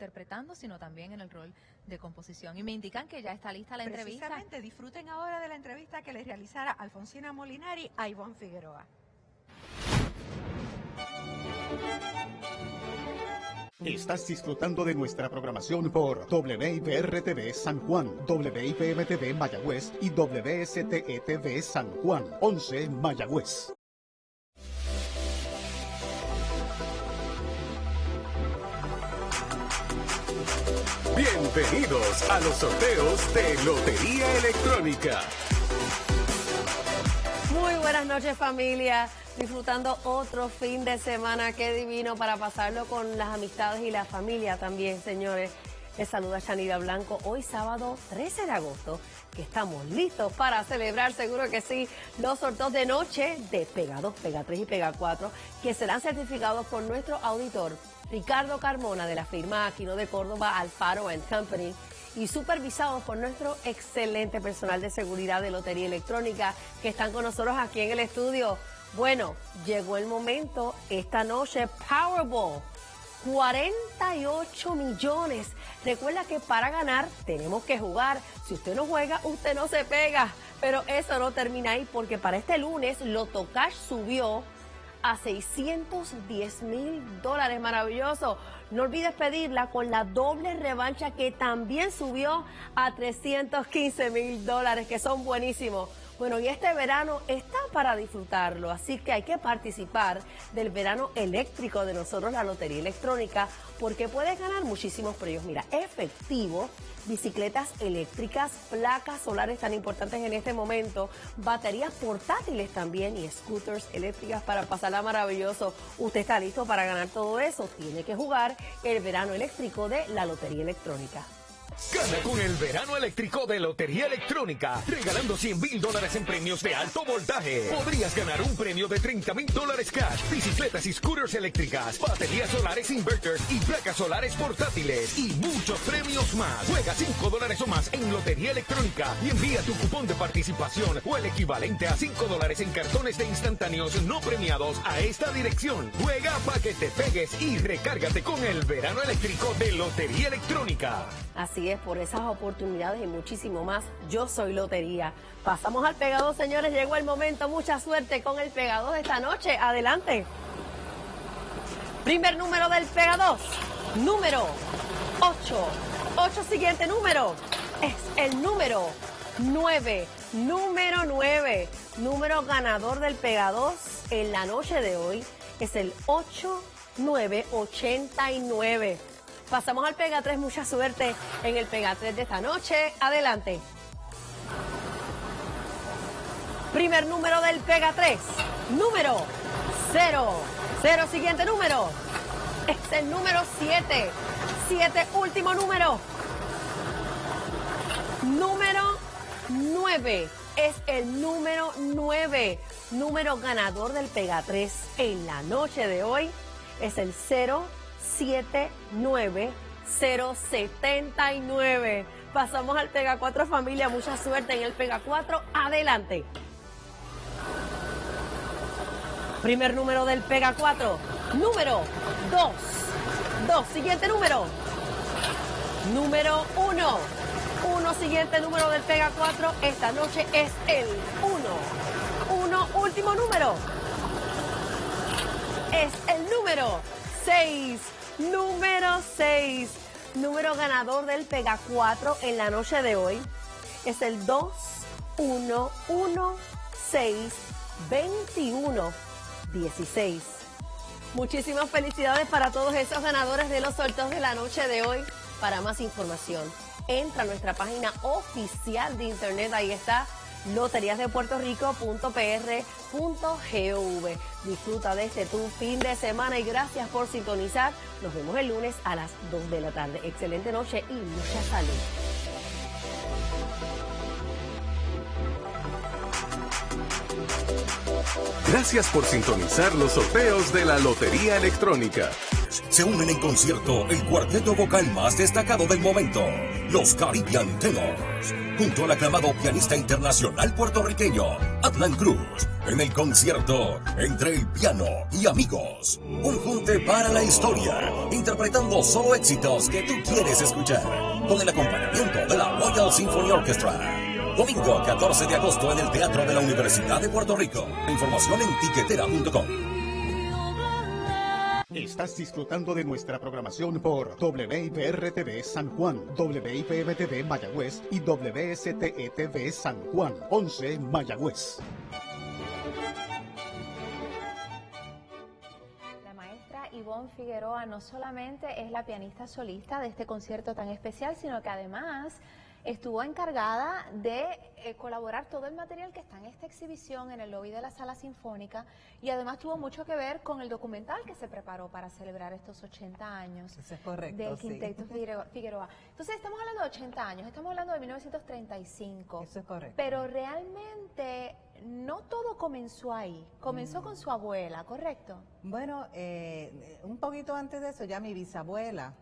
interpretando, sino también en el rol de composición. Y me indican que ya está lista la entrevista. Precisamente, disfruten ahora de la entrevista que les realizara Alfonsina Molinari a Ivonne Figueroa. Estás disfrutando de nuestra programación por WIPR-TV San Juan, WIPM-TV Mayagüez y WSTE-TV San Juan, 11 Mayagüez. Bienvenidos a los sorteos de Lotería Electrónica. Muy buenas noches familia, disfrutando otro fin de semana, qué divino para pasarlo con las amistades y la familia también, señores. Les saluda Chanida Blanco, hoy sábado 13 de agosto, que estamos listos para celebrar, seguro que sí, los sorteos de noche de Pega 2, Pega 3 y Pega 4, que serán certificados por nuestro auditor Ricardo Carmona de la firma Aquino de Córdoba Alfaro Company y supervisados por nuestro excelente personal de seguridad de Lotería Electrónica que están con nosotros aquí en el estudio. Bueno, llegó el momento esta noche Powerball. 48 millones. Recuerda que para ganar tenemos que jugar. Si usted no juega, usted no se pega. Pero eso no termina ahí porque para este lunes Loto Cash subió a 610 mil dólares. Maravilloso. No olvides pedirla con la doble revancha que también subió a 315 mil dólares, que son buenísimos. Bueno, y este verano está para disfrutarlo, así que hay que participar del verano eléctrico de nosotros, la Lotería Electrónica, porque puedes ganar muchísimos premios. Mira, efectivo, bicicletas eléctricas, placas solares tan importantes en este momento, baterías portátiles también y scooters eléctricas para pasarla maravilloso. ¿Usted está listo para ganar todo eso? Tiene que jugar el verano eléctrico de la Lotería Electrónica. Gana con el verano eléctrico de Lotería Electrónica, regalando 100 mil dólares en premios de alto voltaje. Podrías ganar un premio de 30 mil dólares cash, bicicletas y scooters eléctricas, baterías solares inverters y placas solares portátiles y muchos premios más. Juega 5 dólares o más en Lotería Electrónica y envía tu cupón de participación o el equivalente a 5 dólares en cartones de instantáneos no premiados a esta dirección. Juega para que te pegues y recárgate con el verano eléctrico de Lotería Electrónica. Así es, por esas oportunidades y muchísimo más, yo soy Lotería. Pasamos al pegado, señores, llegó el momento, mucha suerte con el pegado de esta noche. Adelante. Primer número del pegado, número 8. 8 siguiente número es el número 9. Número 9. Número ganador del Pega 2 en la noche de hoy es el 8989. Pasamos al Pega 3, mucha suerte en el Pega 3 de esta noche. Adelante. Primer número del Pega 3, número 0. 0, siguiente número. Es el número 7. 7, último número. Número 9. Es el número 9. Número ganador del Pega 3 en la noche de hoy. Es el 0. 79079. Pasamos al Pega 4 familia, mucha suerte en el Pega 4. Adelante. Primer número del Pega 4. Número 2. 2. Siguiente número. Número 1. 1. Siguiente número del Pega 4. Esta noche es el 1. 1. Último número. Es el número 6. Número 6. Número ganador del Pega 4 en la noche de hoy es el 2 1 1 6 21 16. Muchísimas felicidades para todos esos ganadores de los sorteos de la noche de hoy. Para más información, entra a nuestra página oficial de internet. Ahí está loteriasdepuertorico.pr.gov. Disfruta de este tu fin de semana y gracias por sintonizar. Nos vemos el lunes a las 2 de la tarde. Excelente noche y mucha salud. Gracias por sintonizar los sorteos de la Lotería Electrónica. Se unen en concierto el cuarteto vocal más destacado del momento, los Caribbean Tenors junto al aclamado pianista internacional puertorriqueño Adnan Cruz en el concierto Entre el piano y amigos. Un junte para la historia, interpretando solo éxitos que tú quieres escuchar, con el acompañamiento de la Royal Symphony Orchestra. Domingo 14 de agosto en el Teatro de la Universidad de Puerto Rico. Información en tiquetera.com. Estás disfrutando de nuestra programación por WIPR-TV San Juan, WIPM-TV Mayagüez y WSTE-TV San Juan, 11 Mayagüez. La maestra Ivonne Figueroa no solamente es la pianista solista de este concierto tan especial, sino que además estuvo encargada de eh, colaborar todo el material que está en esta exhibición en el lobby de la sala sinfónica y además tuvo mucho que ver con el documental que se preparó para celebrar estos 80 años Eso es correcto, del. Quinteto Figueroa- Figueroa. Entonces estamos hablando de 80 años, estamos hablando de 1935. Eso es correcto. Pero realmente no todo comenzó ahí, comenzó con su abuela, ¿correcto? Bueno, eh, un poquito antes de eso, ya mi bisabuela